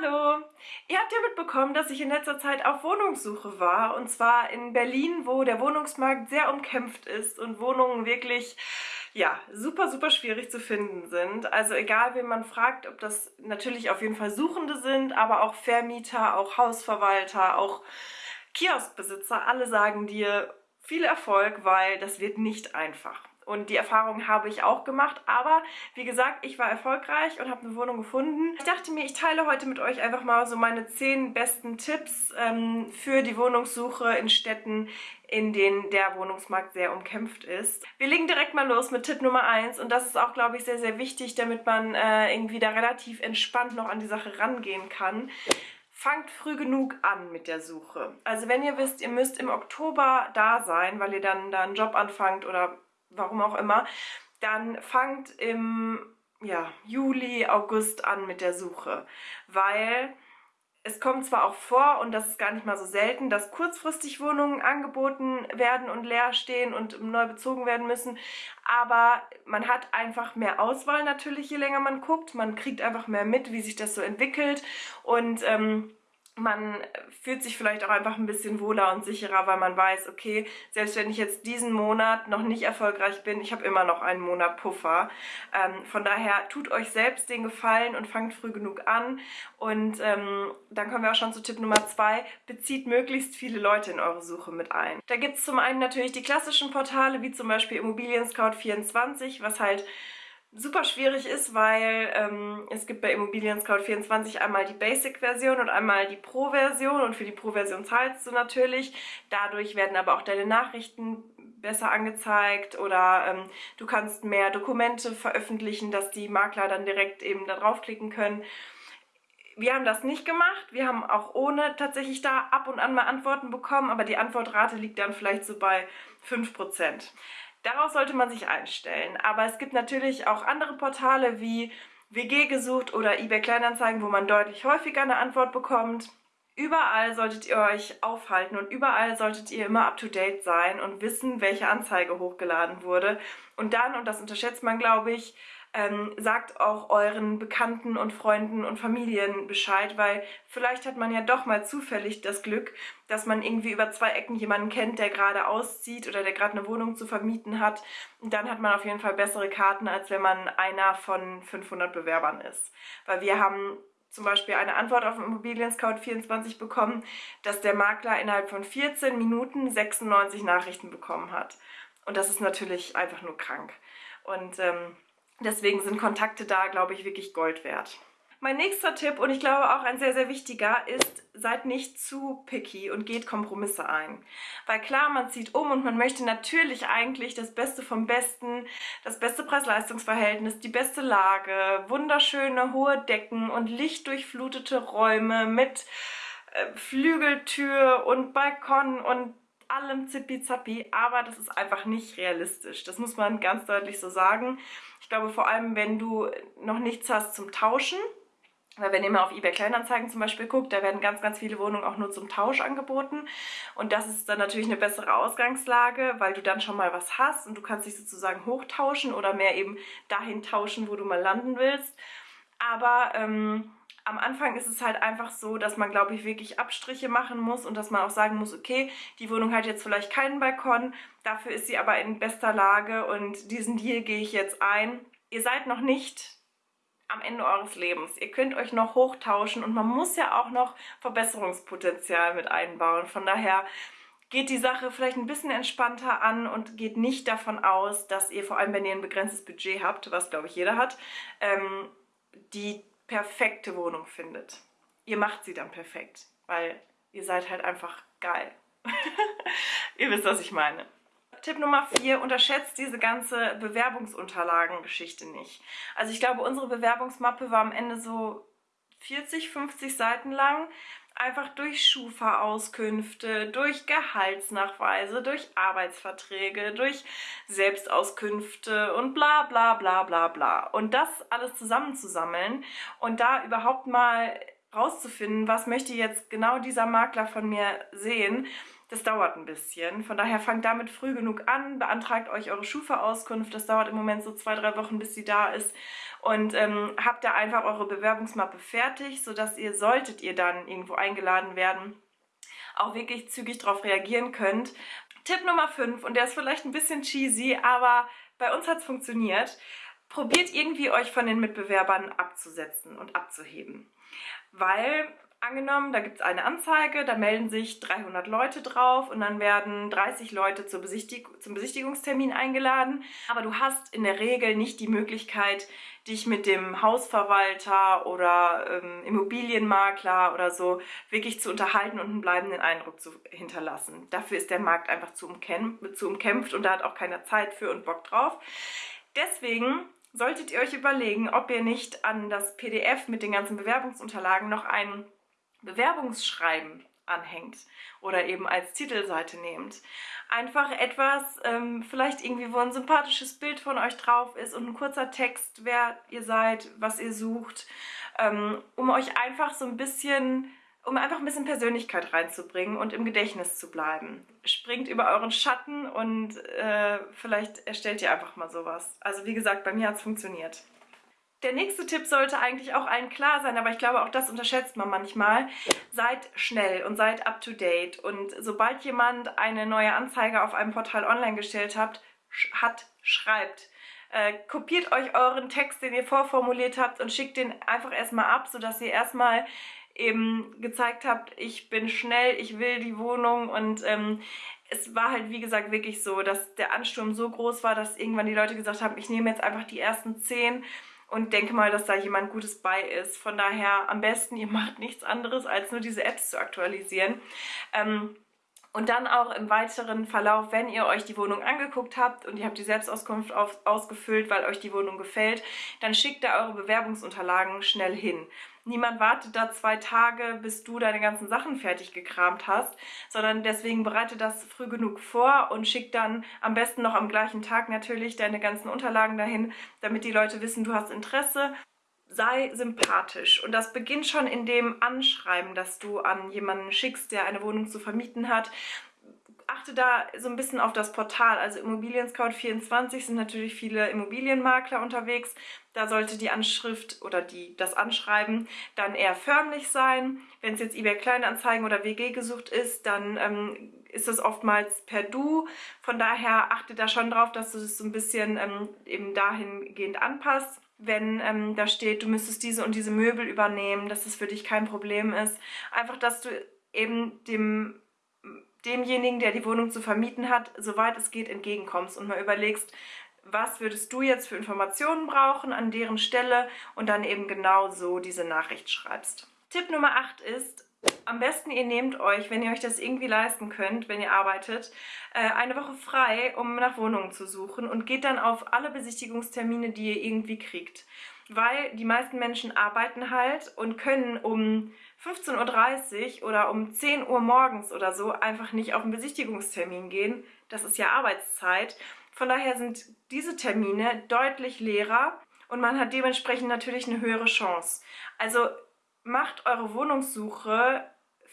Hallo! Ihr habt ja mitbekommen, dass ich in letzter Zeit auf Wohnungssuche war und zwar in Berlin, wo der Wohnungsmarkt sehr umkämpft ist und Wohnungen wirklich ja, super, super schwierig zu finden sind. Also egal, wen man fragt, ob das natürlich auf jeden Fall Suchende sind, aber auch Vermieter, auch Hausverwalter, auch Kioskbesitzer, alle sagen dir viel Erfolg, weil das wird nicht einfach. Und die Erfahrung habe ich auch gemacht. Aber wie gesagt, ich war erfolgreich und habe eine Wohnung gefunden. Ich dachte mir, ich teile heute mit euch einfach mal so meine 10 besten Tipps ähm, für die Wohnungssuche in Städten, in denen der Wohnungsmarkt sehr umkämpft ist. Wir legen direkt mal los mit Tipp Nummer 1 und das ist auch, glaube ich, sehr, sehr wichtig, damit man äh, irgendwie da relativ entspannt noch an die Sache rangehen kann fangt früh genug an mit der Suche. Also wenn ihr wisst, ihr müsst im Oktober da sein, weil ihr dann da einen Job anfangt oder warum auch immer, dann fangt im ja, Juli, August an mit der Suche, weil es kommt zwar auch vor, und das ist gar nicht mal so selten, dass kurzfristig Wohnungen angeboten werden und leer stehen und neu bezogen werden müssen, aber man hat einfach mehr Auswahl natürlich, je länger man guckt. Man kriegt einfach mehr mit, wie sich das so entwickelt und ähm, man fühlt sich vielleicht auch einfach ein bisschen wohler und sicherer, weil man weiß, okay, selbst wenn ich jetzt diesen Monat noch nicht erfolgreich bin, ich habe immer noch einen Monat Puffer. Ähm, von daher tut euch selbst den Gefallen und fangt früh genug an. Und ähm, dann kommen wir auch schon zu Tipp Nummer zwei, bezieht möglichst viele Leute in eure Suche mit ein. Da gibt es zum einen natürlich die klassischen Portale, wie zum Beispiel Immobilien Scout 24, was halt super schwierig ist, weil ähm, es gibt bei Immobilien Scout 24 einmal die Basic-Version und einmal die Pro-Version und für die Pro-Version zahlst du natürlich. Dadurch werden aber auch deine Nachrichten besser angezeigt oder ähm, du kannst mehr Dokumente veröffentlichen, dass die Makler dann direkt eben da draufklicken können. Wir haben das nicht gemacht. Wir haben auch ohne tatsächlich da ab und an mal Antworten bekommen, aber die Antwortrate liegt dann vielleicht so bei 5%. Darauf sollte man sich einstellen. Aber es gibt natürlich auch andere Portale wie WG gesucht oder eBay Kleinanzeigen, wo man deutlich häufiger eine Antwort bekommt. Überall solltet ihr euch aufhalten und überall solltet ihr immer up-to-date sein und wissen, welche Anzeige hochgeladen wurde. Und dann, und das unterschätzt man, glaube ich, ähm, sagt auch euren Bekannten und Freunden und Familien Bescheid, weil vielleicht hat man ja doch mal zufällig das Glück, dass man irgendwie über zwei Ecken jemanden kennt, der gerade auszieht oder der gerade eine Wohnung zu vermieten hat. Und dann hat man auf jeden Fall bessere Karten, als wenn man einer von 500 Bewerbern ist. Weil wir haben zum Beispiel eine Antwort auf Immobilien Scout 24 bekommen, dass der Makler innerhalb von 14 Minuten 96 Nachrichten bekommen hat. Und das ist natürlich einfach nur krank. Und ähm, Deswegen sind Kontakte da, glaube ich, wirklich Gold wert. Mein nächster Tipp, und ich glaube auch ein sehr, sehr wichtiger, ist, seid nicht zu picky und geht Kompromisse ein. Weil klar, man zieht um und man möchte natürlich eigentlich das Beste vom Besten, das beste Preis-Leistungs-Verhältnis, die beste Lage, wunderschöne hohe Decken und lichtdurchflutete Räume mit äh, Flügeltür und Balkon und allem zippi-zappi, aber das ist einfach nicht realistisch. Das muss man ganz deutlich so sagen. Ich glaube vor allem, wenn du noch nichts hast zum Tauschen, weil wenn ihr mal auf eBay Kleinanzeigen zum Beispiel guckt, da werden ganz, ganz viele Wohnungen auch nur zum Tausch angeboten. Und das ist dann natürlich eine bessere Ausgangslage, weil du dann schon mal was hast und du kannst dich sozusagen hochtauschen oder mehr eben dahin tauschen, wo du mal landen willst. Aber ähm, am Anfang ist es halt einfach so, dass man, glaube ich, wirklich Abstriche machen muss und dass man auch sagen muss, okay, die Wohnung hat jetzt vielleicht keinen Balkon, dafür ist sie aber in bester Lage und diesen Deal gehe ich jetzt ein. Ihr seid noch nicht am Ende eures Lebens. Ihr könnt euch noch hochtauschen und man muss ja auch noch Verbesserungspotenzial mit einbauen. Von daher geht die Sache vielleicht ein bisschen entspannter an und geht nicht davon aus, dass ihr, vor allem wenn ihr ein begrenztes Budget habt, was glaube ich jeder hat, ähm, die perfekte Wohnung findet. Ihr macht sie dann perfekt, weil ihr seid halt einfach geil. ihr wisst, was ich meine. Tipp Nummer 4, unterschätzt diese ganze Bewerbungsunterlagen-Geschichte nicht. Also ich glaube, unsere Bewerbungsmappe war am Ende so 40, 50 Seiten lang einfach durch Schufa-Auskünfte, durch Gehaltsnachweise, durch Arbeitsverträge, durch Selbstauskünfte und bla bla bla bla bla. Und das alles zusammenzusammeln und da überhaupt mal rauszufinden, was möchte jetzt genau dieser Makler von mir sehen, Das dauert ein bisschen. Von daher fangt damit früh genug an, beantragt euch eure Schufa-Auskunft. Das dauert im Moment so zwei, drei Wochen, bis sie da ist. Und ähm, habt da einfach eure Bewerbungsmappe fertig, sodass ihr, solltet ihr dann irgendwo eingeladen werden, auch wirklich zügig darauf reagieren könnt. Tipp Nummer 5, und der ist vielleicht ein bisschen cheesy, aber bei uns hat es funktioniert. Probiert irgendwie euch von den Mitbewerbern abzusetzen und abzuheben. Weil angenommen, da gibt es eine Anzeige, da melden sich 300 Leute drauf und dann werden 30 Leute Besichtig zum Besichtigungstermin eingeladen. Aber du hast in der Regel nicht die Möglichkeit, dich mit dem Hausverwalter oder ähm, Immobilienmakler oder so wirklich zu unterhalten und einen bleibenden Eindruck zu hinterlassen. Dafür ist der Markt einfach zu, umkämpft, zu umkämpft und da hat auch keiner Zeit für und Bock drauf. Deswegen solltet ihr euch überlegen, ob ihr nicht an das PDF mit den ganzen Bewerbungsunterlagen noch einen Bewerbungsschreiben anhängt oder eben als Titelseite nehmt. Einfach etwas, ähm, vielleicht irgendwie, wo ein sympathisches Bild von euch drauf ist und ein kurzer Text, wer ihr seid, was ihr sucht, ähm, um euch einfach so ein bisschen, um einfach ein bisschen Persönlichkeit reinzubringen und im Gedächtnis zu bleiben. Springt über euren Schatten und äh, vielleicht erstellt ihr einfach mal sowas. Also wie gesagt, bei mir hat es funktioniert. Der nächste Tipp sollte eigentlich auch allen klar sein, aber ich glaube, auch das unterschätzt man manchmal. Seid schnell und seid up-to-date. Und sobald jemand eine neue Anzeige auf einem Portal online gestellt hat, hat schreibt. Äh, kopiert euch euren Text, den ihr vorformuliert habt und schickt den einfach erstmal ab, sodass ihr erstmal eben gezeigt habt, ich bin schnell, ich will die Wohnung und ähm, es war halt wie gesagt wirklich so, dass der Ansturm so groß war, dass irgendwann die Leute gesagt haben, ich nehme jetzt einfach die ersten zehn und denke mal, dass da jemand Gutes bei ist. Von daher am besten, ihr macht nichts anderes, als nur diese Apps zu aktualisieren. Ähm, und dann auch im weiteren Verlauf, wenn ihr euch die Wohnung angeguckt habt und ihr habt die Selbstauskunft auf, ausgefüllt, weil euch die Wohnung gefällt, dann schickt da eure Bewerbungsunterlagen schnell hin. Niemand wartet da zwei Tage, bis du deine ganzen Sachen fertig gekramt hast, sondern deswegen bereite das früh genug vor und schick dann am besten noch am gleichen Tag natürlich deine ganzen Unterlagen dahin, damit die Leute wissen, du hast Interesse sei sympathisch. Und das beginnt schon in dem Anschreiben, das du an jemanden schickst, der eine Wohnung zu vermieten hat achte da so ein bisschen auf das Portal. Also Immobilien Scout 24 sind natürlich viele Immobilienmakler unterwegs. Da sollte die Anschrift oder die, das Anschreiben dann eher förmlich sein. Wenn es jetzt eBay Kleinanzeigen oder WG gesucht ist, dann ähm, ist es oftmals per Du. Von daher achte da schon drauf, dass du das so ein bisschen ähm, eben dahingehend anpasst. Wenn ähm, da steht, du müsstest diese und diese Möbel übernehmen, dass es für dich kein Problem ist. Einfach, dass du eben dem demjenigen, der die Wohnung zu vermieten hat, soweit es geht, entgegenkommst und mal überlegst, was würdest du jetzt für Informationen brauchen an deren Stelle und dann eben genau so diese Nachricht schreibst. Tipp Nummer 8 ist, am besten ihr nehmt euch, wenn ihr euch das irgendwie leisten könnt, wenn ihr arbeitet, äh, eine Woche frei, um nach Wohnungen zu suchen und geht dann auf alle Besichtigungstermine, die ihr irgendwie kriegt. Weil die meisten Menschen arbeiten halt und können um 15.30 Uhr oder um 10 Uhr morgens oder so einfach nicht auf einen Besichtigungstermin gehen. Das ist ja Arbeitszeit. Von daher sind diese Termine deutlich leerer und man hat dementsprechend natürlich eine höhere Chance. Also macht eure Wohnungssuche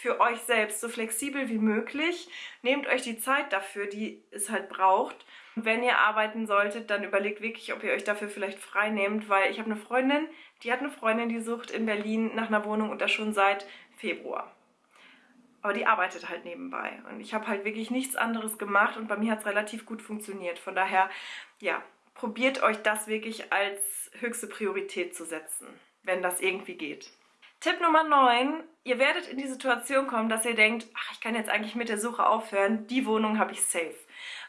für euch selbst so flexibel wie möglich. Nehmt euch die Zeit dafür, die es halt braucht. wenn ihr arbeiten solltet, dann überlegt wirklich, ob ihr euch dafür vielleicht frei nehmt, weil ich habe eine Freundin, die hat eine Freundin, die sucht in Berlin nach einer Wohnung und das schon seit Februar. Aber die arbeitet halt nebenbei. Und ich habe halt wirklich nichts anderes gemacht und bei mir hat es relativ gut funktioniert. Von daher, ja, probiert euch das wirklich als höchste Priorität zu setzen, wenn das irgendwie geht. Tipp Nummer 9. Ihr werdet in die Situation kommen, dass ihr denkt, ach, ich kann jetzt eigentlich mit der Suche aufhören, die Wohnung habe ich safe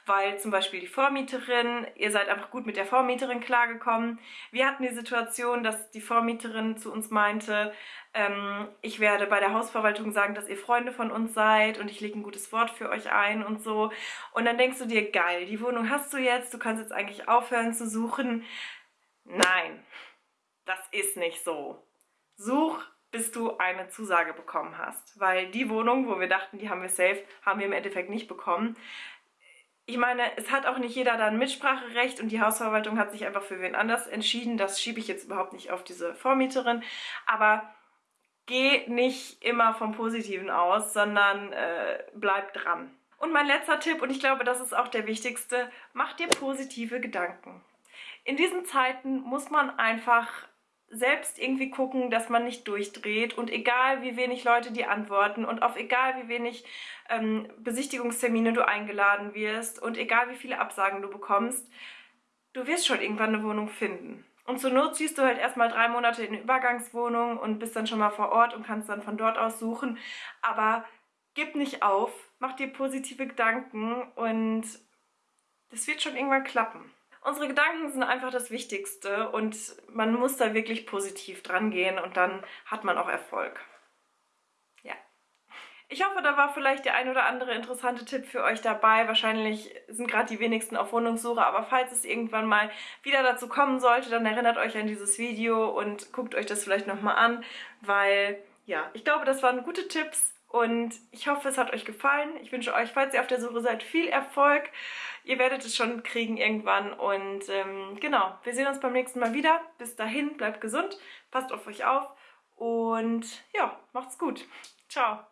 weil zum Beispiel die Vormieterin, ihr seid einfach gut mit der Vormieterin klargekommen. Wir hatten die Situation, dass die Vormieterin zu uns meinte, ähm, ich werde bei der Hausverwaltung sagen, dass ihr Freunde von uns seid und ich lege ein gutes Wort für euch ein und so. Und dann denkst du dir, geil, die Wohnung hast du jetzt, du kannst jetzt eigentlich aufhören zu suchen. Nein, das ist nicht so. Such bis du eine Zusage bekommen hast. Weil die Wohnung, wo wir dachten, die haben wir safe, haben wir im Endeffekt nicht bekommen ich meine, es hat auch nicht jeder dann Mitspracherecht und die Hausverwaltung hat sich einfach für wen anders entschieden. Das schiebe ich jetzt überhaupt nicht auf diese Vormieterin. Aber geh nicht immer vom Positiven aus, sondern äh, bleib dran. Und mein letzter Tipp, und ich glaube, das ist auch der wichtigste, mach dir positive Gedanken. In diesen Zeiten muss man einfach selbst irgendwie gucken, dass man nicht durchdreht und egal wie wenig Leute dir antworten und auf egal wie wenig ähm, Besichtigungstermine du eingeladen wirst und egal wie viele Absagen du bekommst, du wirst schon irgendwann eine Wohnung finden. Und zur Not ziehst du halt erstmal drei Monate in eine Übergangswohnung und bist dann schon mal vor Ort und kannst dann von dort aus suchen. Aber gib nicht auf, mach dir positive Gedanken und das wird schon irgendwann klappen. Unsere Gedanken sind einfach das Wichtigste und man muss da wirklich positiv dran gehen und dann hat man auch Erfolg. Ja. Ich hoffe, da war vielleicht der ein oder andere interessante Tipp für euch dabei. Wahrscheinlich sind gerade die wenigsten auf Wohnungssuche, aber falls es irgendwann mal wieder dazu kommen sollte, dann erinnert euch an dieses Video und guckt euch das vielleicht nochmal an, weil ja, ich glaube, das waren gute Tipps und ich hoffe, es hat euch gefallen. Ich wünsche euch, falls ihr auf der Suche seid, viel Erfolg. Ihr werdet es schon kriegen irgendwann. Und ähm, genau, wir sehen uns beim nächsten Mal wieder. Bis dahin, bleibt gesund, passt auf euch auf und ja, macht's gut. Ciao.